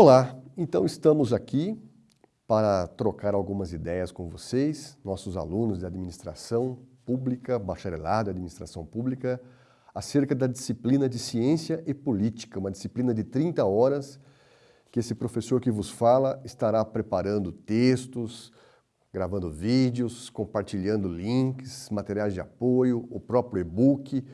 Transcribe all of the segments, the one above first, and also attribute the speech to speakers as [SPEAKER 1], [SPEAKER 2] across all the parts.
[SPEAKER 1] Olá, então estamos aqui para trocar algumas ideias com vocês, nossos alunos de administração pública, bacharelado de administração pública, acerca da disciplina de ciência e política, uma disciplina de 30 horas que esse professor que vos fala estará preparando textos, gravando vídeos, compartilhando links, materiais de apoio, o próprio e-book,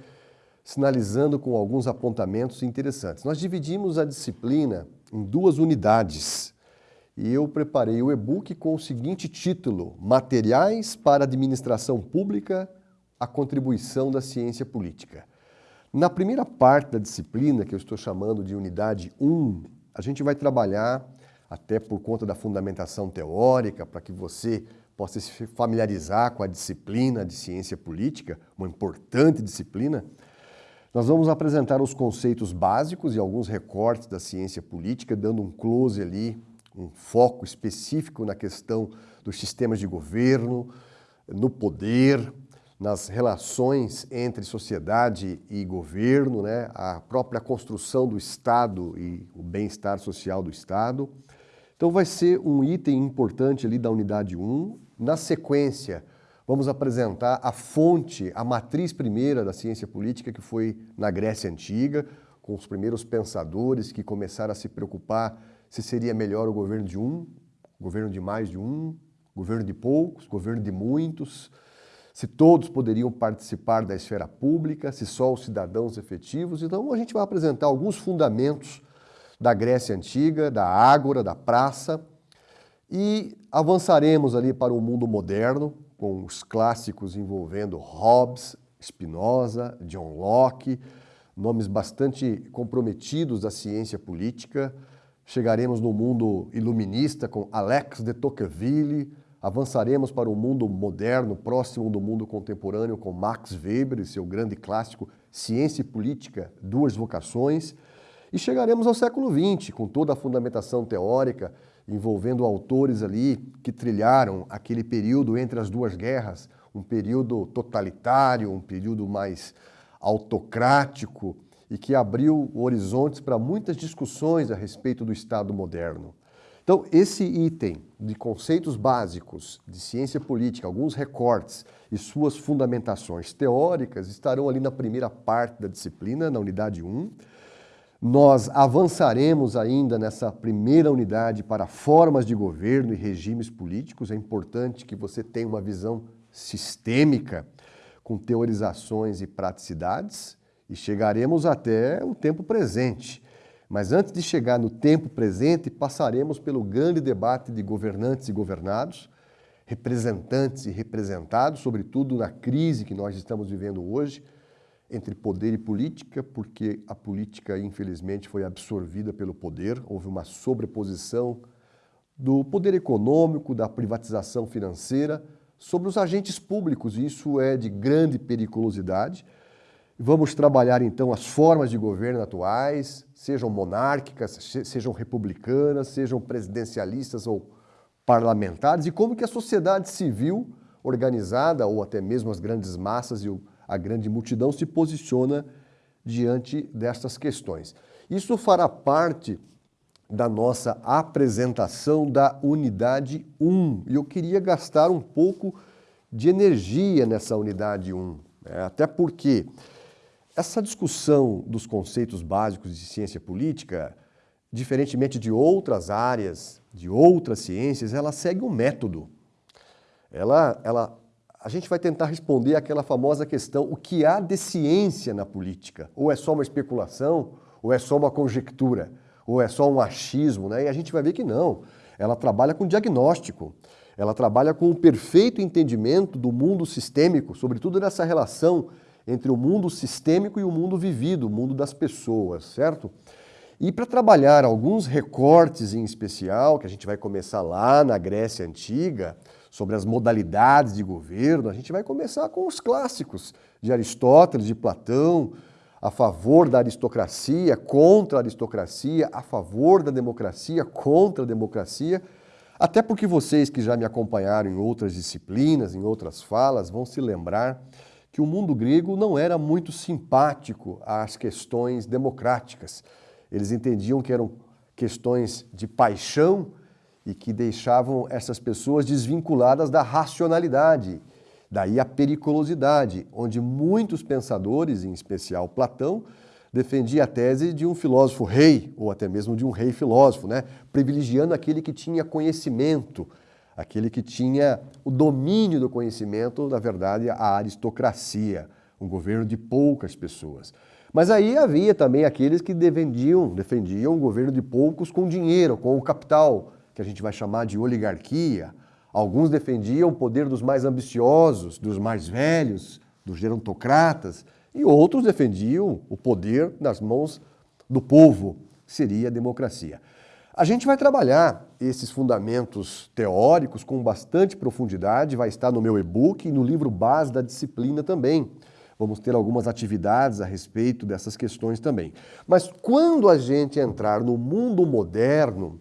[SPEAKER 1] sinalizando com alguns apontamentos interessantes. Nós dividimos a disciplina em duas unidades. E eu preparei o e-book com o seguinte título, Materiais para Administração Pública, a contribuição da ciência política. Na primeira parte da disciplina, que eu estou chamando de unidade 1, a gente vai trabalhar, até por conta da fundamentação teórica, para que você possa se familiarizar com a disciplina de ciência política, uma importante disciplina, nós vamos apresentar os conceitos básicos e alguns recortes da ciência política, dando um close ali, um foco específico na questão dos sistemas de governo, no poder, nas relações entre sociedade e governo, né? a própria construção do Estado e o bem-estar social do Estado. Então vai ser um item importante ali da unidade 1. Na sequência, vamos apresentar a fonte, a matriz primeira da ciência política, que foi na Grécia Antiga, com os primeiros pensadores que começaram a se preocupar se seria melhor o governo de um, governo de mais de um, governo de poucos, governo de muitos, se todos poderiam participar da esfera pública, se só os cidadãos efetivos. Então a gente vai apresentar alguns fundamentos da Grécia Antiga, da Ágora, da Praça, e avançaremos ali para o mundo moderno, com os clássicos envolvendo Hobbes, Spinoza, John Locke, nomes bastante comprometidos da ciência política. Chegaremos no mundo iluminista com Alex de Tocqueville, avançaremos para o mundo moderno, próximo do mundo contemporâneo, com Max Weber e seu grande clássico Ciência e Política, Duas Vocações, e chegaremos ao século XX, com toda a fundamentação teórica, envolvendo autores ali que trilharam aquele período entre as duas guerras, um período totalitário, um período mais autocrático e que abriu horizontes para muitas discussões a respeito do Estado moderno. Então, esse item de conceitos básicos de ciência política, alguns recortes e suas fundamentações teóricas estarão ali na primeira parte da disciplina, na unidade 1, nós avançaremos ainda nessa primeira unidade para formas de governo e regimes políticos. É importante que você tenha uma visão sistêmica, com teorizações e praticidades, e chegaremos até o tempo presente. Mas antes de chegar no tempo presente, passaremos pelo grande debate de governantes e governados, representantes e representados, sobretudo na crise que nós estamos vivendo hoje, entre poder e política, porque a política, infelizmente, foi absorvida pelo poder, houve uma sobreposição do poder econômico, da privatização financeira sobre os agentes públicos, e isso é de grande periculosidade. Vamos trabalhar, então, as formas de governo atuais, sejam monárquicas, sejam republicanas, sejam presidencialistas ou parlamentares, e como que a sociedade civil organizada, ou até mesmo as grandes massas e o a grande multidão se posiciona diante destas questões. Isso fará parte da nossa apresentação da unidade 1. E eu queria gastar um pouco de energia nessa unidade 1, né? até porque essa discussão dos conceitos básicos de ciência política, diferentemente de outras áreas, de outras ciências, ela segue um método. Ela, ela a gente vai tentar responder aquela famosa questão, o que há de ciência na política? Ou é só uma especulação, ou é só uma conjectura, ou é só um achismo, né? E a gente vai ver que não. Ela trabalha com diagnóstico, ela trabalha com o perfeito entendimento do mundo sistêmico, sobretudo nessa relação entre o mundo sistêmico e o mundo vivido, o mundo das pessoas, certo? E para trabalhar alguns recortes em especial, que a gente vai começar lá na Grécia Antiga, sobre as modalidades de governo, a gente vai começar com os clássicos de Aristóteles, de Platão, a favor da aristocracia, contra a aristocracia, a favor da democracia, contra a democracia, até porque vocês que já me acompanharam em outras disciplinas, em outras falas, vão se lembrar que o mundo grego não era muito simpático às questões democráticas. Eles entendiam que eram questões de paixão e que deixavam essas pessoas desvinculadas da racionalidade. Daí a periculosidade, onde muitos pensadores, em especial Platão, defendia a tese de um filósofo rei, ou até mesmo de um rei filósofo, né? privilegiando aquele que tinha conhecimento, aquele que tinha o domínio do conhecimento, na verdade, a aristocracia, um governo de poucas pessoas. Mas aí havia também aqueles que defendiam, defendiam um governo de poucos com dinheiro, com o capital, que a gente vai chamar de oligarquia. Alguns defendiam o poder dos mais ambiciosos, dos mais velhos, dos gerontocratas, e outros defendiam o poder nas mãos do povo, que seria a democracia. A gente vai trabalhar esses fundamentos teóricos com bastante profundidade, vai estar no meu e-book e no livro base da disciplina também. Vamos ter algumas atividades a respeito dessas questões também. Mas quando a gente entrar no mundo moderno,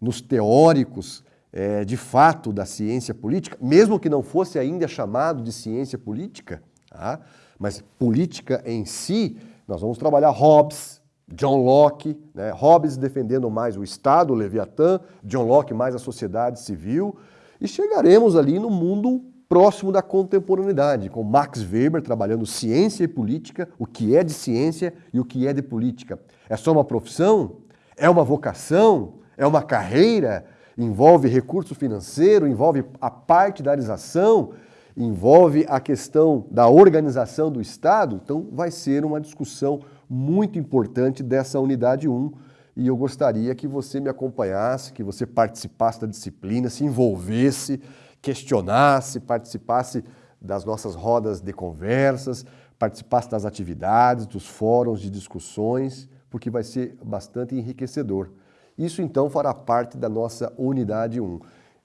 [SPEAKER 1] nos teóricos é, de fato da ciência política, mesmo que não fosse ainda chamado de ciência política, tá? mas política em si, nós vamos trabalhar Hobbes, John Locke, né? Hobbes defendendo mais o Estado, o Leviatã, John Locke mais a sociedade civil, e chegaremos ali no mundo próximo da contemporaneidade, com Max Weber trabalhando ciência e política, o que é de ciência e o que é de política. É só uma profissão? É uma vocação? É uma carreira? Envolve recurso financeiro? Envolve a partidarização? Envolve a questão da organização do Estado? Então vai ser uma discussão muito importante dessa unidade 1 e eu gostaria que você me acompanhasse, que você participasse da disciplina, se envolvesse, questionasse, participasse das nossas rodas de conversas, participasse das atividades, dos fóruns de discussões, porque vai ser bastante enriquecedor. Isso então fará parte da nossa unidade 1.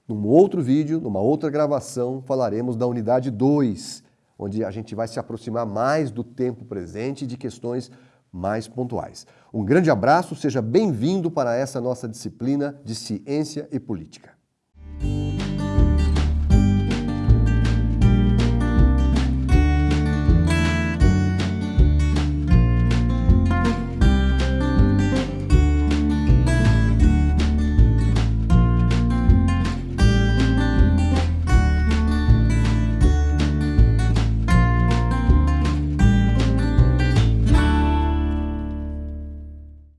[SPEAKER 1] Num outro vídeo, numa outra gravação, falaremos da unidade 2, onde a gente vai se aproximar mais do tempo presente e de questões mais pontuais. Um grande abraço, seja bem-vindo para essa nossa disciplina de Ciência e Política.